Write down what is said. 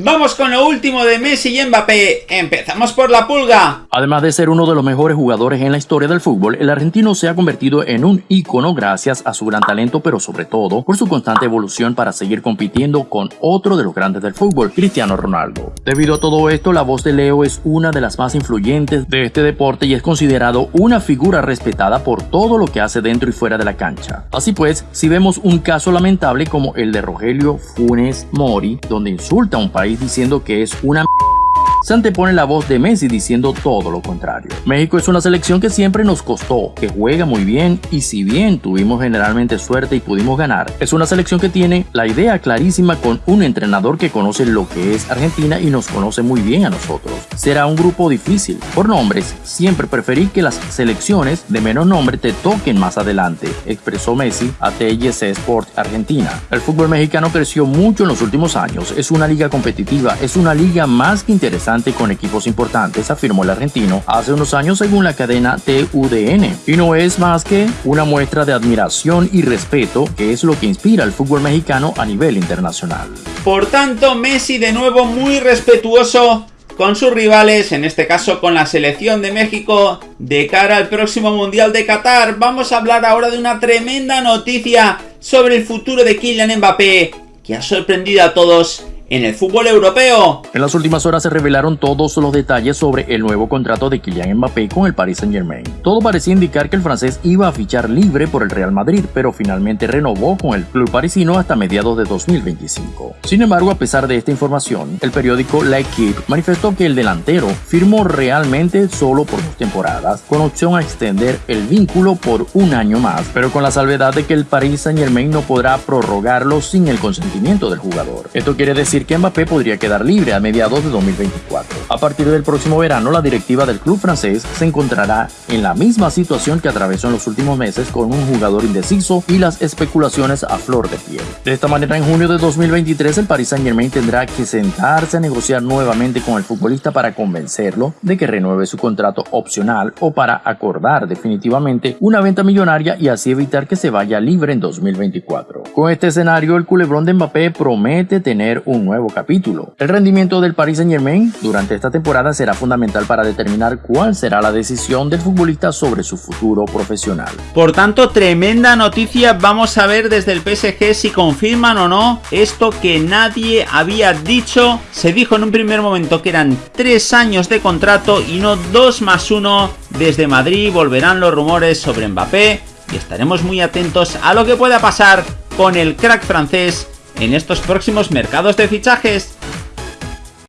Vamos con lo último de Messi y Mbappé. Empezamos por la pulga. Además de ser uno de los mejores jugadores en la historia del fútbol, el argentino se ha convertido en un ícono gracias a su gran talento, pero sobre todo por su constante evolución para seguir compitiendo con otro de los grandes del fútbol, Cristiano Ronaldo. Debido a todo esto, la voz de Leo es una de las más influyentes de este deporte y es considerado una figura respetada por todo lo que hace dentro y fuera de la cancha. Así pues, si vemos un caso lamentable como el de Rogelio Funes Mori, donde insulta a un país diciendo que es una se antepone la voz de Messi diciendo todo lo contrario. México es una selección que siempre nos costó, que juega muy bien y si bien tuvimos generalmente suerte y pudimos ganar, es una selección que tiene la idea clarísima con un entrenador que conoce lo que es Argentina y nos conoce muy bien a nosotros. Será un grupo difícil. Por nombres, siempre preferí que las selecciones de menos nombre te toquen más adelante, expresó Messi a TIC Sport Argentina. El fútbol mexicano creció mucho en los últimos años, es una liga competitiva, es una liga más que interesante con equipos importantes, afirmó el argentino hace unos años según la cadena TUDN. Y no es más que una muestra de admiración y respeto que es lo que inspira al fútbol mexicano a nivel internacional. Por tanto, Messi de nuevo muy respetuoso con sus rivales, en este caso con la selección de México, de cara al próximo Mundial de Qatar. Vamos a hablar ahora de una tremenda noticia sobre el futuro de Kylian Mbappé, que ha sorprendido a todos en el fútbol europeo. En las últimas horas se revelaron todos los detalles sobre el nuevo contrato de Kylian Mbappé con el Paris Saint Germain. Todo parecía indicar que el francés iba a fichar libre por el Real Madrid, pero finalmente renovó con el club parisino hasta mediados de 2025. Sin embargo, a pesar de esta información, el periódico La Equipe manifestó que el delantero firmó realmente solo por dos temporadas, con opción a extender el vínculo por un año más, pero con la salvedad de que el Paris Saint Germain no podrá prorrogarlo sin el consentimiento del jugador. Esto quiere decir que Mbappé podría quedar libre a mediados de 2024. A partir del próximo verano, la directiva del club francés se encontrará en la misma situación que atravesó en los últimos meses con un jugador indeciso y las especulaciones a flor de piel. De esta manera, en junio de 2023, el Paris Saint Germain tendrá que sentarse a negociar nuevamente con el futbolista para convencerlo de que renueve su contrato opcional o para acordar definitivamente una venta millonaria y así evitar que se vaya libre en 2024. Con este escenario, el culebrón de Mbappé promete tener un nuevo capítulo. El rendimiento del Paris Saint Germain durante esta temporada será fundamental para determinar cuál será la decisión del futbolista sobre su futuro profesional. Por tanto, tremenda noticia, vamos a ver desde el PSG si confirman o no esto que nadie había dicho. Se dijo en un primer momento que eran tres años de contrato y no dos más uno. Desde Madrid volverán los rumores sobre Mbappé y estaremos muy atentos a lo que pueda pasar con el crack francés en estos próximos mercados de fichajes.